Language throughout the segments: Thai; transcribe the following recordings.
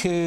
คือ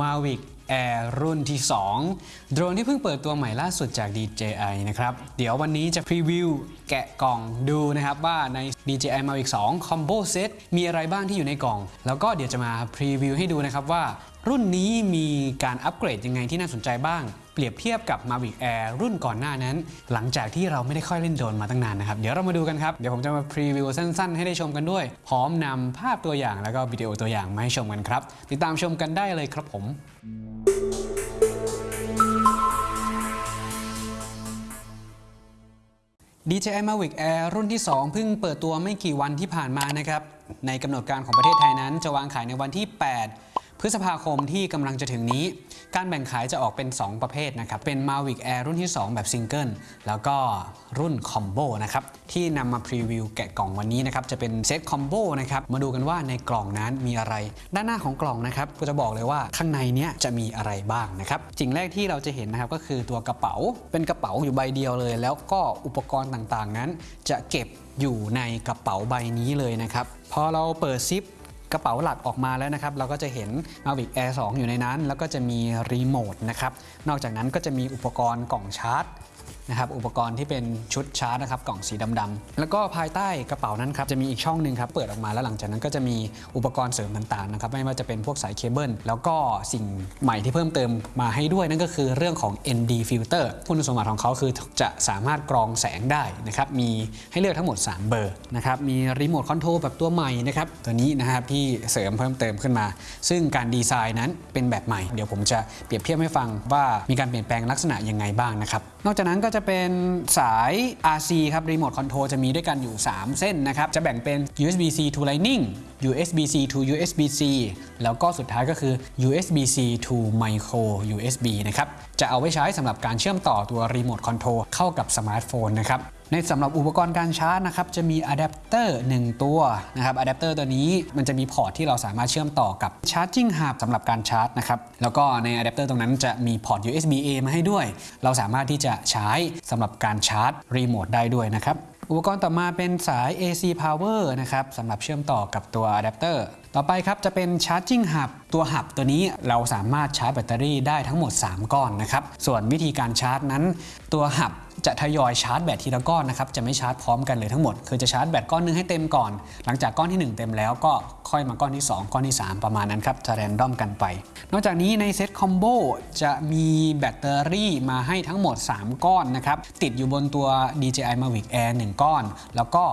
Mavic Air รุ่นที่ 2 โดรนที่เพิ่งเปิดตัวใหม่ล่าสุดจาก DJI นะครับ เดี๋ยววันนี้จะ preview แกะกล่องดูนะครับ ว่าใน DJI Mavic 2 Combo Set มีอะไรบ้างที่อยู่ในกล่อง แล้วก็เดี๋ยวจะมา preview ให้ดูนะครับว่ารุ่นนี้มีการอัปเกรดยังไงที่น่าสนใจบ้าง เปรียบเทียบกับ Mavic Air รุ่นก่อนหน้านั้น หลังจากที่เราไม่ได้ค่อยเล่นโดรนมาตั้งนานนะครับ เดี๋ยวเรามาดูกันครับ เดี๋ยวผมจะมา preview สั้นๆ ให้ได้ชมกันด้วย พร้อมนำภาพตัวอย่างแล้วก็วิดีโอตัวอย่างมาให้ชมกันครับ ติดตามชมกันได้เลยครับผม DJI Mavic Air รุ่นที่ 2 เพิ่งเปิดตัวไม่กี่วันที่ผ่านมานะครับ ในกำหนดการของประเทศไทยนั้นจะวางขายในวันที่ 8 พฤษภาคมที่กำลังจะถึงนี้ การแบ่งขายจะออกเป็น 2 ประเภทนะครับ เป็น Mavic Air รุ่นที่ 2 แบบซิงเกิล แล้วก็รุ่น combo นะครับ ที่นำมา preview แกะกล่องวันนี้นะครับ จะเป็นเซต comboนะครับ มาดูกันว่าในกล่องนั้นมีอะไร ด้านหน้าของกล่องนะครับ ก็จะบอกเลยว่าข้างในเนี้ยจะมีอะไรบ้างนะครับสิ่งแรกที่เราจะเห็นนะครับก็คือตัวกระเป๋า เป็นกระเป๋าอยู่ใบเดียวเลย แล้วก็อุปกรณ์ต่างๆนั้น จะเก็บอยู่ในกระเป๋าใบนี้เลยนะครับ พอเราเปิดซิป กระเป๋าหลักออกมาแล้วนะครับ เราก็จะเห็น Mavic Air 2 อยู่ในนั้น แล้วก็จะมีรีโมทนะครับ นอกจากนั้นก็จะมีอุปกรณ์กล่องชาร์จ นะครับอุปกรณ์ที่เป็นชุดชาร์จนะครับกล่องสีดำๆแล้วก็ภายใต้กระเป๋านั้นครับจะมีอีกช่องหนึ่งครับเปิดออกมาแล้วหลังจากนั้นก็จะมีอุปกรณ์เสริมต่างๆนะครับไม่ว่าจะเป็นพวกสายเคเบิลแล้วก็สิ่งใหม่ที่เพิ่มเติมมาให้ด้วยนั่นก็คือเรื่องของ ND filter คุณสมบัติของเขาคือจะสามารถกรองแสงได้นะครับมีให้เลือกทั้งหมด 3 เบอร์นะครับมีรีโมทคอนโทรลแบบตัวใหม่นะครับตัวนี้นะครับที่เสริมเพิ่มเติมขึ้นมา ซึ่งการดีไซน์นั้นเป็นแบบใหม่ เดี๋ยวผมจะเปรียบเทียบให้ฟังว่ามีการเปลี่ยนแปลงลักษณะยังไงบ้างนะครับนอกจากนั้นก็จะเป็นสาย RC ครับรีโมทคอนโทรลจะมีด้วยกันอยู่ 3 เส้นนะครับ จะแบ่งเป็น USB-C to Lightning USB-C to USB-C แล้วก็สุดท้ายก็คือ USB-C to Micro USB นะครับ จะเอาไว้ใช้สำหรับการเชื่อมต่อตัวรีโมทคอนโทรลเข้ากับสมาร์ทโฟนนะครับ ในสำหรับอุปกรณ์การชาร์จนะครับจะมีอะแดปเตอร์1ตัวนะครับอะแดปเตอร์ตัวนี้มันจะมีพอร์ตที่เราสามารถเชื่อมต่อกับ Charging Hub สำหรับการชาร์จนะครับแล้วก็ในอะแดปเตอร์ตรงนั้นจะมีพอร์ต USB A มาให้ด้วย เราสามารถที่จะใช้สำหรับการชาร์จรีโมทได้ด้วยนะครับอุปกรณ์ต่อมาเป็นสาย AC power นะครับสำหรับเชื่อมต่อกับตัวอะแดปเตอร์ต่อไปครับจะเป็น Charging Hub ตัว Hub ตัวนี้เราสามารถชาร์จแบตเตอรี่ได้ทั้งหมด 3 ก้อนนะครับส่วนวิธีการชาร์จนั้น ตัว Hub จะทยอยชาร์จแบตทีละก้อนนะครับจะไม่ชาร์จพร้อมกันเลยทั้งหมด คือจะชาร์จแบตก้อนหนึงให้เต็มก่อน หลังจากก้อนที่ 1 เต็มแล้วก็ค่อยมาก้อนที่ 2 ก้อนที่ 3 ประมาณนั้นครับจะ random กันไป นอกจากนี้ในเซต combo จะมีแบตเตอรี่มาให้ทั้งหมด 3 ก้อนนะครับติดอยู่บนตัว DJI Mavic Air 1 ก้อน แล้วก็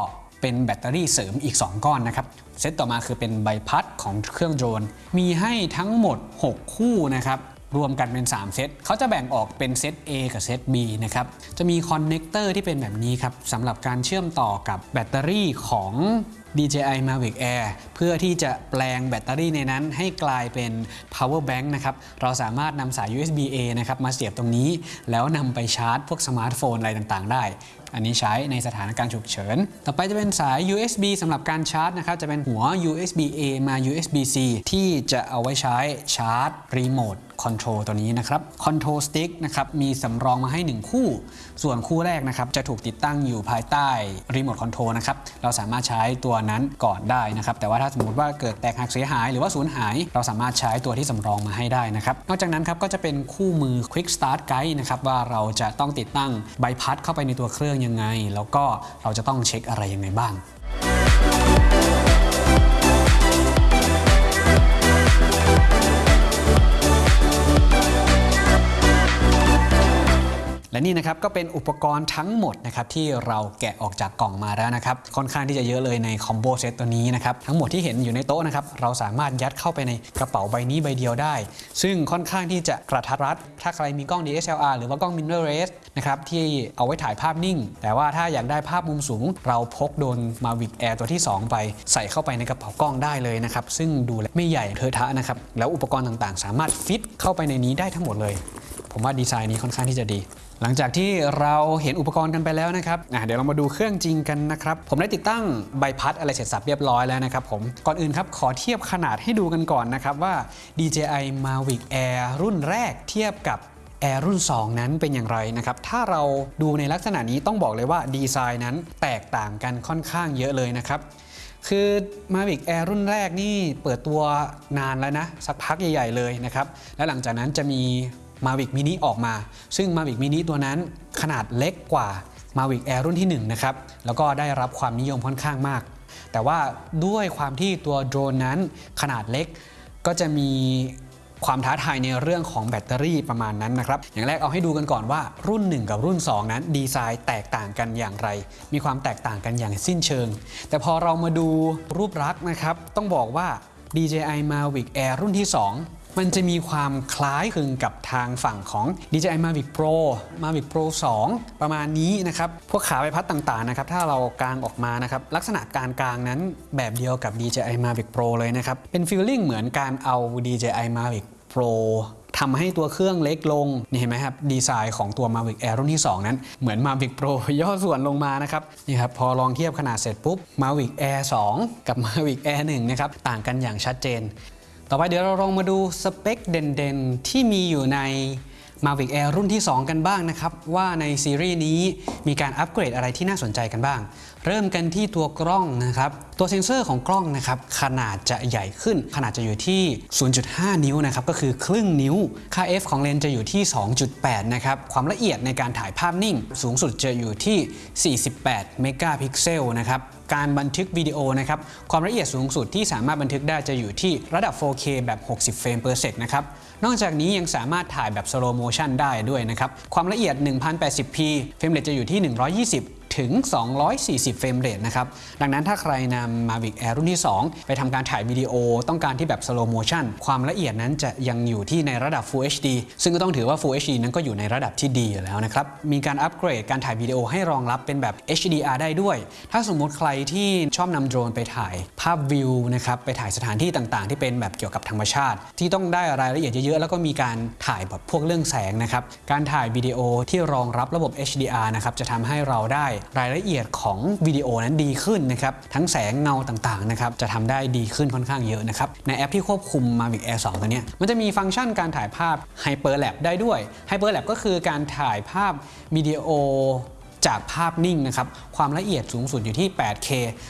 เป็นแบตเตอรี่เสริมอีก 2 ก้อนนะครับเซตต่อมาคือเป็นใบพัดของเครื่องโดรนมีให้ทั้งหมด 6 คู่นะครับ รวมกันเป็น 3 เซตเขาจะแบ่งออกเป็นเซต A กับเซต B นะครับ จะมี connector ที่เป็นแบบนี้ครับสำหรับการเชื่อมต่อกับแบตเตอรี่ของ DJI Mavic Air เพื่อที่จะแปลงแบตเตอรี่ในนั้นให้กลายเป็น power bank นะครับเราสามารถนำสาย USB A นะครับมาเสียบตรงนี้ แล้วนำไปชาร์จ พวกสมาร์ทโฟนอะไรต่างๆ ได้ อันนี้ใช้ในสถานการณ์ฉุกเฉิน ต่อไปจะเป็นสาย USB สำหรับการชาร์จนะครับจะเป็นหัว USB A มา USB C ที่จะเอาไว้ใช้ชาร์จรีโมทคอนโทรลตัวนี้นะครับ control stick นะครับมีสำรองมาให้ 1 คู่ ส่วนคู่แรกนะครับจะถูกติดตั้งอยู่ภายใต้รีโมทคอนโทรลนะครับเราสามารถใช้ตัวนั้นก่อนได้นะครับแต่ว่าถ้าสมมติว่าเกิดแตกหักเสียหายหรือว่าสูญหาย เราสามารถใช้ตัวที่สำรองมาให้ได้นะครับนอกจากนั้นครับก็จะเป็นคู่มือ Quick Start Guide นะครับว่าเราจะต้องติดตั้งใบพัดเข้าไปในตัวเครื่องยังไง แล้วก็เราจะต้องเช็คอะไรยังไงบ้าง นี่นะครับก็เป็นอุปกรณ์ทั้งหมดนะครับที่เราแกะออกจากกล่องมาแล้วนะครับค่อนข้างที่จะเยอะเลยในคอมโบเซตตัวนี้นะครับทั้งหมดที่เห็นอยู่ในโต๊ะนะครับเราสามารถยัดเข้าไปในกระเป๋าใบนี้ใบเดียวได้ ซึ่งค่อนข้างที่จะกระทัดรัด ถ้าใครมีกล้อง DSLR หรือว่ากล้อง mirrorless นะครับที่เอาไว้ถ่ายภาพนิ่ง แต่ว่าถ้าอยากได้ภาพมุมสูง เราพกโดน Mavic Air ตัวที่ 2 ไปใส่เข้าไปในกระเป๋ากล้องได้เลยนะครับซึ่งดูแลไม่ใหญ่เทอะทะนะครับแล้วอุปกรณ์ต่างๆ สามารถฟิตเข้าไปในนี้ได้ทั้งหมดเลย ผมว่าดีไซน์นี้ค่อนข้างที่จะดี หลังจากที่เราเห็นอุปกรณ์กันไปแล้วนะครับเดี๋ยวเรามาดูเครื่องจริงกันนะครับ ผมได้ติดตั้งใบพัดอะไรเสร็จสับเรียบร้อยแล้วนะครับผมก่อนอื่นครับขอเทียบขนาดให้ดูกันก่อนนะครับว่า DJI Mavic Air รุ่นแรกเทียบกับ Air รุ่น 2 นั้นเป็นอย่างไรนะครับ ถ้าเราดูในลักษณะนี้ต้องบอกเลยว่าดีไซน์นั้นแตกต่างกันค่อนข้างเยอะเลยนะครับคือ Mavic Air รุ่นแรกนี่เปิดตัวนานแล้วนะ สักพักใหญ่ ๆ เลยนะครับ และหลังจากนั้นจะมี Mavic Mini ออกมา ซึ่ง Mavic Mini ตัวนั้นขนาดเล็กกว่า Mavic Air รุ่นที่1นะครับแล้วก็ได้รับความนิยมค่อนข้างมาก แต่ว่าด้วยความที่ตัวโดรนนั้นขนาดเล็กก็จะมีความท้าทายในเรื่องของแบตเตอรี่ประมาณนั้นนะครับ อย่างแรกเอาให้ดูกันก่อนว่ารุ่น 1 กับรุ่น 2 นั้นดีไซน์แตกต่างกันอย่างไร มีความแตกต่างกันอย่างสิ้นเชิง แต่พอเรามาดูรูปลักษณ์นะครับ ต้องบอกว่า DJI Mavic Air รุ่นที่ 2 มันจะมีความคล้ายคลึงกับทางฝั่งของ DJI Mavic Pro Mavic Pro 2 ประมาณนี้นะครับ พวกขาใบพัดต่างๆนะครับถ้าเรากางออกมานะครับ ลักษณะการกางนั้นแบบเดียวกับ DJI Mavic Pro เลยนะครับ เป็นฟีลลิ่งเหมือนการเอา DJI Mavic Pro ทำให้ตัวเครื่องเล็กลง นี่เห็นไหมครับ ดีไซน์ของตัว Mavic Air รุ่นที่ 2 นั้น เหมือน Mavic Pro ย่อส่วนลงมานะครับ นี่ครับ พอลองเทียบขนาดเสร็จปุ๊บ Mavic Air 2 กับ Mavic Air 1 นะครับ ต่างกันอย่างชัดเจน ต่อไปเดี๋ยวเราลองมาดูสเปคเด่นๆ ที่มีอยู่ใน Mavic Air รุ่นที่ 2 กันบ้างนะครับ ว่าในซีรีส์นี้มีการอัปเกรดอะไรที่น่าสนใจกันบ้าง เริ่มกันที่ตัวกล้องนะครับ ตัวเซ็นเซอร์ของกล้องนะครับขนาดจะใหญ่ขึ้น ขนาดจะอยู่ที่ 0.5 นิ้วนะครับก็คือครึ่งนิ้ว ค่า f ของเลนส์จะอยู่ที่ 2.8 นะครับความละเอียดในการถ่ายภาพนิ่ง สูงสุดจะอยู่ที่ 48 เมกะพิกเซลนะครับการบันทึกวิดีโอนะครับความละเอียดสูงสุดที่สามารถบันทึกได้จะอยู่ที่ระดับ 4K แบบ 60 เฟรม per sec นะครับนอกจากนี้ยังสามารถถ่ายแบบ slow motion ได้ด้วยนะครับความละเอียด 1080p frame rate จะอยู่ที่ 120 ถึง 240 frame rate นะครับ ดังนั้นถ้าใครนำ Mavic Air รุ่นที่ 2 ไปทำการถ่ายวิดีโอต้องการที่แบบ slow motion ความละเอียดนั้นจะยังอยู่ที่ในระดับ Full HD ซึ่งก็ต้องถือว่า Full HD นั้นก็อยู่ในระดับที่ดีแล้วนะครับ มีการอัปเกรดการถ่ายวิดีโอให้รองรับเป็นแบบ HDR ได้ด้วย ถ้าสมมติใครที่ชอบนำโดรนไปถ่ายภาพวิวนะครับไปถ่ายสถานที่ต่างๆ ที่เป็นแบบเกี่ยวกับธรรมชาติ ที่ต้องได้รายละเอียดเยอะๆแล้วก็มีการถ่ายแบบพวกเรื่องแสงนะครับการถ่ายวิดีโอที่รองรับระบบ HDR นะครับจะทำให้เราได้รายละเอียดของวิดีโอนั้นดีขึ้นนะครับทั้งแสงเงาต่างๆนะครับจะทำได้ดีขึ้นค่อนข้างเยอะนะครับในแอปที่ควบคุม Mavic Air 2 ตัวนี้มันจะมีฟังก์ชันการถ่ายภาพ Hyperlap ได้ด้วย Hyperlap ก็คือการถ่ายภาพวิดีโอ จากภาพนิ่งนะครับความละเอียดสูงสุดอยู่ที่ 8K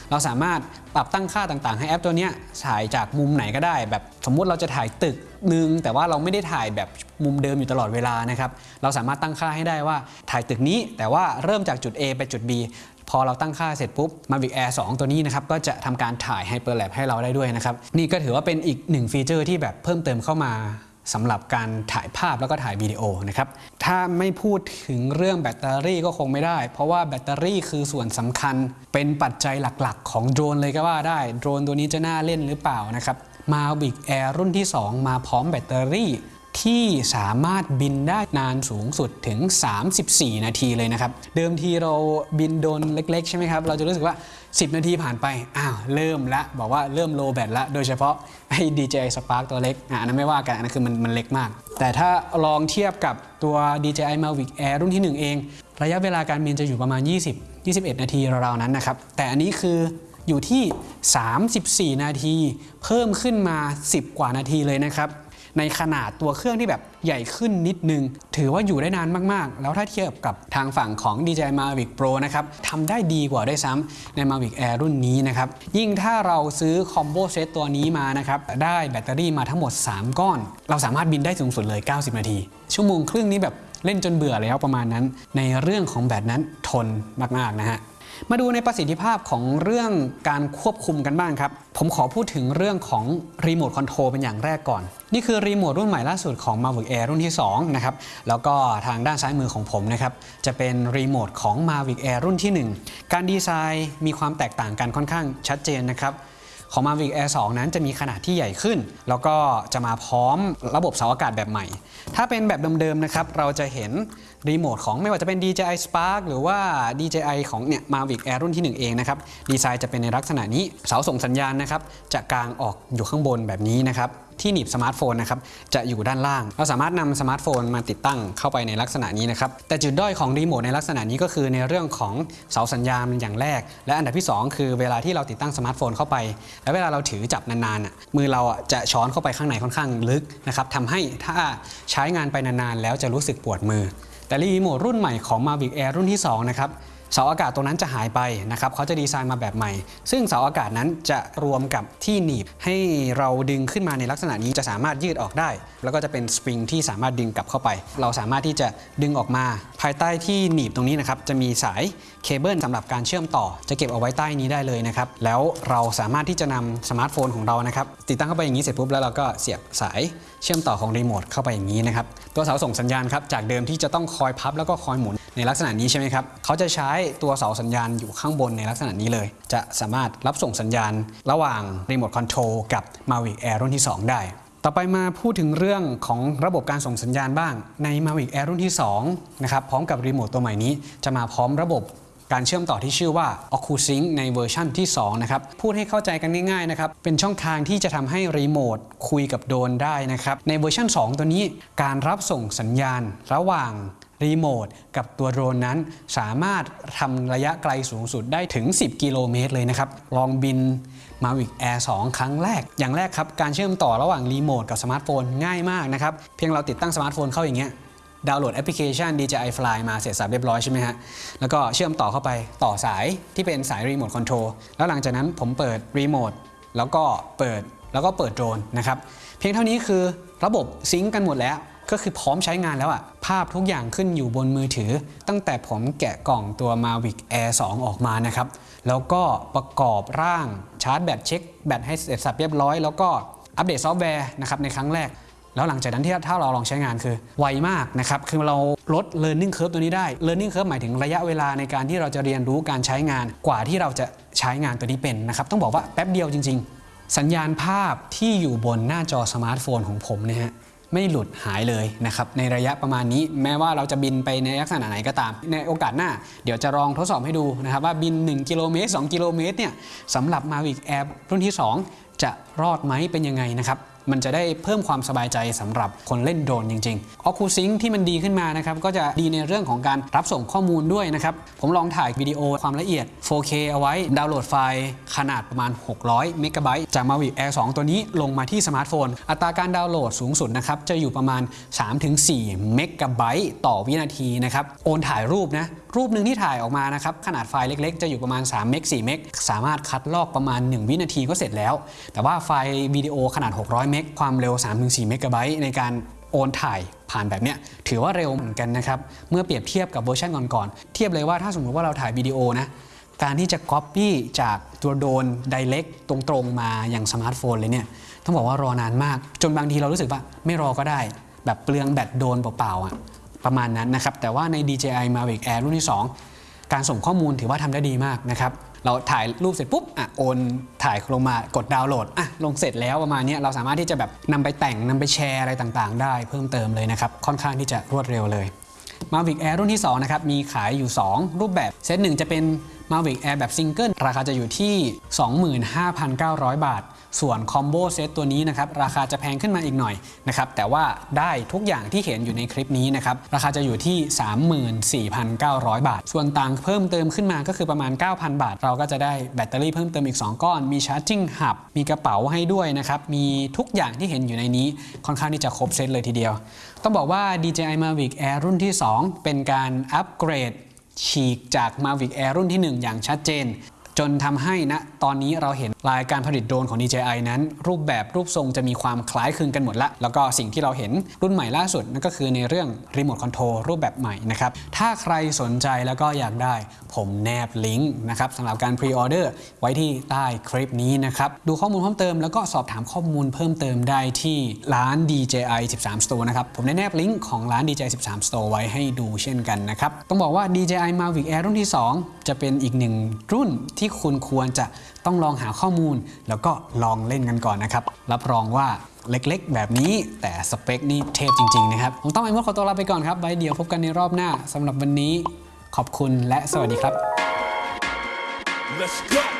เราสามารถปรับตั้งค่าต่างๆ ให้แอปตัวนี้ถ่ายจากมุมไหนก็ได้ แบบสมมุติเราจะถ่ายตึกหนึ่งแต่ว่าเราไม่ได้ถ่ายแบบมุมเดิมอยู่ตลอดเวลานะครับเราสามารถตั้งค่าให้ได้ว่าถ่ายตึกนี้ แต่ว่าเริ่มจากจุด A ไปจุด B พอเราตั้งค่าเสร็จปุ๊บ Mavic Air 2 ตัวนี้นะครับ ก็จะทำการถ่าย Hyperlapse ให้เราได้ด้วยนะครับ นี่ก็ถือว่าเป็นอีกหนึ่งฟีเจอร์ที่แบบเพิ่มเติมเข้ามา สำหรับการถ่ายภาพแล้วก็ถ่ายวิดีโอนะครับ ถ้าไม่พูดถึงเรื่องแบตเตอรี่ก็คงไม่ได้ เพราะว่าแบตเตอรี่คือส่วนสำคัญเป็นปัจจัยหลักๆ ของโดรนเลยก็ว่าได้ โดรนตัวนี้จะน่าเล่นหรือเปล่านะครับ Mavic Air รุ่นที่ 2 มาพร้อมแบตเตอรี่ ที่สามารถบินได้นานสูงสุดถึง 34 นาทีเลยนะครับ เดิมทีเราบินโดนเล็ก ๆ ใช่ไหมครับ เราจะรู้สึกว่า 10 นาทีผ่านไปอ้าวเริ่มละบอกว่าเริ่มโลแบตละโดยเฉพาะไอ้ DJI Spark ตัวเล็กอะอันนั้นไม่ว่ากันอันนั้นคือมันมันเล็กมาก แต่ถ้าลองเทียบกับตัว DJI Mavic Air รุ่นที่ 1 เอง ระยะเวลาการบินจะอยู่ประมาณ 20 21 นาทีราวๆนั้นนะครับแต่อันนี้คืออยู่ที่ 34 นาที เพิ่มขึ้นมา 10 กว่านาทีเลยนะครับ ในขนาดตัวเครื่องที่แบบใหญ่ขึ้นนิดนึง ถือว่าอยู่ได้นานมากๆ แล้วถ้าเทียบกับทางฝั่งของ DJI Mavic Pro นะครับทำได้ดีกว่าได้ซ้ำใน Mavic Air รุ่นนี้นะครับ ยิ่งถ้าเราซื้อ combo set ตัวนี้มานะครับ ได้แบตเตอรี่มาทั้งหมด 3 ก้อน เราสามารถบินได้สูงสุดเลย 90 นาที ชั่วโมงครึ่งนี้แบบเล่นจนเบื่อแล้วประมาณนั้น ในเรื่องของแบตนั้นทนมากๆนะฮะ มาดูในประสิทธิภาพของเรื่องการควบคุมกันบ้างครับ ผมขอพูดถึงเรื่องของรีโมทคอนโทรลเป็นอย่างแรกก่อน นี่คือรีโมทรุ่นใหม่ล่าสุดของ Mavic Air รุ่นที่2นะครับ แล้วก็ทางด้านซ้ายมือของผมนะครับ จะเป็นรีโมทของ Mavic Air รุ่นที่ 1 การดีไซน์มีความแตกต่างกันค่อนข้างชัดเจนนะครับ ของ Mavic Air 2 นั้นจะมีขนาดที่ใหญ่ขึ้น แล้วก็จะมาพร้อมระบบเสาอากาศแบบใหม่ ถ้าเป็นแบบเดิมๆนะครับเราจะเห็นรีโมทของไม่ว่าจะเป็น DJI Spark หรือว่า DJI ของเนี่ย Mavic Air รุ่นที่ 1 เองนะครับดีไซน์จะเป็นในลักษณะนี้เสาส่งสัญญาณนะครับจะกางออกอยู่ข้างบนแบบนี้นะครับ ที่หนีบสมาร์ทโฟนนะครับจะอยู่ด้านล่าง เราสามารถนำสมาร์ทโฟนมาติดตั้งเข้าไปในลักษณะนี้นะครับแต่จุดด้อยของรีโมทในลักษณะนี้ก็คือในเรื่องของเสาสัญญาณอย่างแรก และอันดับที่ 2 คือเวลาที่เราติดตั้งสมาร์ทโฟนเข้าไป แล้วเวลาเราถือจับนานๆอะมือเราจะช้อนเข้าไปข้างในค่อนข้างลึกนะครับทำให้ถ้าใช้งานไปนานๆแล้วจะรู้สึกปวดมือ แต่รีโมทรุ่นใหม่ของ Mavic Air รุ่นที่2นะครับ เสาอากาศตรงนั้นจะหายไปนะครับเขาจะดีไซน์มาแบบใหม่ ซึ่งเสาอากาศนั้นจะรวมกับที่หนีบ ให้เราดึงขึ้นมาในลักษณะนี้จะสามารถยืดออกได้ แล้วก็จะเป็นสปริงที่สามารถดึงกลับเข้าไป เราสามารถที่จะดึงออกมา ภายใต้ที่หนีบตรงนี้นะครับจะมีสายเคเบิลสำหรับการเชื่อมต่อ จะเก็บเอาไว้ใต้นี้ได้เลยนะครับแล้วเราสามารถที่จะนำสมาร์ทโฟนของเรานะครับติดตั้งเข้าไปอย่างนี้เสร็จปุ๊บแล้วเราก็เสียบสายเชื่อมต่อของรีโมทเข้าไปอย่างนี้นะครับตัวเสาส่งสัญญาณครับจากเดิมที่จะต้องคอยพับแล้วก็คอยหมุนในลักษณะนี้ใช่ไหมครับเขาจะใช้ตัวเสาสัญญาณอยู่ข้างบนในลักษณะนี้เลย จะสามารถรับส่งสัญญาณระหว่างรีโมทคอนโทรลกับ Mavic Air รุ่นที่ 2 ได้ ต่อไปมาพูดถึงเรื่องของระบบการส่งสัญญาณบ้างใน Mavic Air รุ่นที่2นะครับพร้อมกับรีโมทตัวใหม่นี้ จะมาพร้อมระบบการเชื่อมต่อที่ชื่อว่า OcuSync ในเวอร์ชั่นที่ 2 นะครับ พูดให้เข้าใจกันง่ายๆนะครับ เป็นช่องทางที่จะทำให้รีโมทคุยกับโดรนได้นะครับ ในเวอร์ชัน2 ตัวนี้ การรับส่งสัญญาณระหว่าง รีโมทกับตัวโดรนนั้น สามารถทำระยะไกลสูงสุดได้ถึง 10 กิโลเมตรเลยนะครับ ลองบิน Mavic Air 2ครั้งแรก อย่างแรกครับ การเชื่อมต่อระหว่างรีโมทกับสมาร์ทโฟนง่ายมากนะครับ เพียงเราติดตั้งสมาร์ทโฟนเข้าอย่างเงี้ยดาวน์โหลดแอปพลิเคชัน DJI Fly มาเสร็จสับเรียบร้อยใช่ไหมฮะ แล้วก็เชื่อมต่อเข้าไปต่อสายที่เป็นสายรีโมทคอนโทรลแล้วหลังจากนั้นผมเปิดรีโมทแล้วก็เปิดแล้วก็เปิดโดรนนะครับ เพียงเท่านี้คือระบบ sync กันหมดแล้ว ก็คือพร้อมใช้งานแล้วอะ ภาพทุกอย่างขึ้นอยู่บนมือถือ ตั้งแต่ผมแกะกล่องตัว Mavic Air 2 ออกมานะครับ แล้วก็ประกอบร่างชาร์จแบตเช็คแบตให้เสร็จสับเรียบร้อย แล้วก็อัปเดตซอฟต์แวร์นะครับในครั้งแรก แล้วหลังจากนั้นที่ถ้าเราลองใช้งานคือไวมากนะครับ คือเราลด learning curve ตัวนี้ได้ learning curve หมายถึงระยะเวลาในการที่เราจะเรียนรู้การใช้งานกว่าที่เราจะใช้งานตัวนี้เป็นนะครับต้องบอกว่าแป๊บเดียวจริง ๆ สัญญาณภาพที่อยู่บนหน้าจอสมาร์ทโฟนของผมเนี่ยฮะ ไม่หลุดหายเลยนะครับในระยะประมาณนี้แม้ว่าเราจะบินไปในลักษณะไหนก็ตาม ในโอกาสหน้า เดี๋ยวจะลองทดสอบให้ดูนะครับว่าบิน 1 กิโลเมตร 2 กิโลเมตรเนี่ยสำหรับมาวิกแอร์รุ่นที่ 2 จะรอดไหมเป็นยังไงนะครับ มันจะได้เพิ่มความสบายใจสำหรับคนเล่นโดรนจริงๆ OcuSync ที่มันดีขึ้นมานะครับก็จะดีในเรื่องของการรับส่งข้อมูลด้วยนะครับ ผมลองถ่ายวิดีโอความละเอียด 4K เอาไว้ ดาวน์โหลดไฟล์ขนาดประมาณ 600 เมกะไบต์จาก Mavic Air 2 ตัวนี้ลงมาที่สมาร์ทโฟน อัตราการดาวน์โหลดสูงสุดนะครับจะอยู่ประมาณ 3-4 เมกะไบต์ต่อวินาทีนะครับ โอนถ่ายรูปนะ รูปหนึ่งที่ถ่ายออกมานะครับขนาดไฟล์เล็กๆ จะอยู่ประมาณ3เมก4เมกสามารถคัดลอกประมาณ 1 วินาทีก็เสร็จแล้ว แต่ว่าไฟล์วิดีโอขนาด 600 เมกความเร็ว 3-4 เมกะไบต์ในการโอนถ่ายผ่านแบบเนี้ยถือว่าเร็วเหมือนกันนะครับ เมื่อเปรียบเทียบกับเวอร์ชันก่อนๆเทียบเลยว่าถ้าสมมติว่าเราถ่ายวิดีโอนะการที่จะ Copy จากตัวโดน Direct ตรงๆมาอย่างสมาร์ทโฟนเลยเนี่ยต้องบอกว่ารอนานมาก จนบางทีเรารู้สึกว่าไม่รอก็ได้ แบบเปลืองแบตโดนเปล่าๆอะ ประมาณนั้นนะครับ แต่ว่าใน DJI Mavic Air รุ่นที่ 2 การส่งข้อมูลถือว่าทำได้ดีมากนะครับ เราถ่ายรูปเสร็จปุ๊บอะโอนถ่ายลงมากดดาวน์โหลดอะลงเสร็จแล้วประมาณนี้เราสามารถที่จะแบบนำไปแต่งนำไปแชร์อะไรต่างๆ ได้เพิ่มเติมเลยนะครับ ค่อนข้างที่จะรวดเร็วเลย Mavic Air รุ่นที่2นะครับมีขายอยู่ 2 รูปแบบเซตหนึ่งจะเป็น Mavic Air แบบซิงเกิลราคาจะอยู่ที่ 25,900 บาท ส่วน combo set ตัวนี้นะครับราคาจะแพงขึ้นมาอีกหน่อยนะครับแต่ว่าได้ทุกอย่างที่เห็นอยู่ในคลิปนี้นะครับราคาจะอยู่ที่ 34,900 บาท ส่วนต่างเพิ่มเติมขึ้นมาก็คือประมาณ 9,000 บาท เราก็จะได้แบตเตอรี่เพิ่มเติมอีก 2 ก้อน มี charging hub มีกระเป๋าให้ด้วยนะครับมีทุกอย่างที่เห็นอยู่ในนี้ค่อนข้างที่จะครบเซตเลยทีเดียว ต้องบอกว่า DJI Mavic Air รุ่นที่ 2 เป็นการอัปเกรดฉีกจาก Mavic Air รุ่นที่ 1 อย่างชัดเจน จนทำให้ณตอนนี้เราเห็นรายการผลิตโดรนของ DJI นั้น รูปแบบรูปทรงจะมีความคล้ายคลึงกันหมดละแล้วก็สิ่งที่เราเห็นรุ่นใหม่ล่าสุดนั่นก็คือในเรื่องรีโมทคอนโทรลรูปแบบใหม่นะครับถ้าใครสนใจแล้วก็อยากได้ ผมแนบลิงก์นะครับสำหรับการ pre-order ไว้ที่ใต้คลิปนี้นะครับดูข้อมูลเพิ่มเติมแล้วก็สอบถามข้อมูลเพิ่มเติมได้ที่ร้าน DJI 13 Store นะครับผมได้แนบลิงก์ของร้าน DJI 13 Store ไว้ให้ดูเช่นกันนะครับต้องบอกว่า DJI Mavic Air รุ่นที่ 2 จะเป็นอีกหนึ่งรุ่นที่คุณควรจะต้องลองหาข้อมูล แล้วก็ลองเล่นกันก่อนนะครับ รับรองว่าเล็กๆ แบบนี้แต่สเปคนี่เทพจริง ๆ นะครับ ผมต้องไอ้มดขอตัวลาไปก่อนครับไว้เดี๋ยวพบกันในรอบหน้าสำหรับวันนี้ขอบคุณและสวัสดีครับ Let's go.